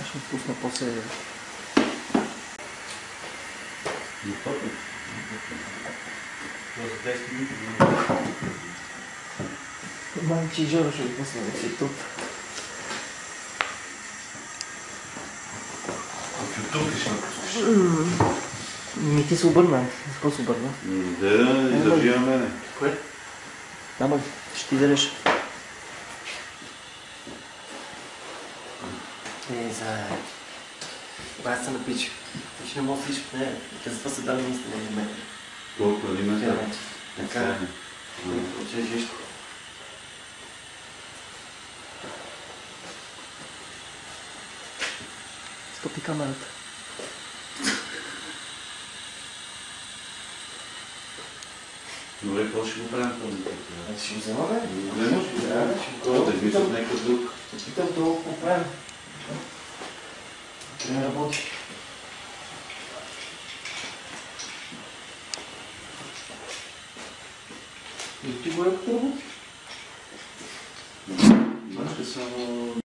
Аз ще пусна после. За 10 минути. Манчи Жоро ще го пусна в YouTube. В YouTube ли ще напускаш? Ми ти се обърна. Какво се обърна? Да, издържи на мене. Кое? Няма, ще ти дадеш. Е, за... Аз съм на пич. Ти ще не мога всичко. Не, затова се дали наистина на мен. Колко ли ме? Така. Че жишко. Стопи камерата. Добре, какво ще го правим този? Е, Ще го взема, бе? Не може ли? Да, ще го Какво да мисля някакъв друг? Ще питам това какво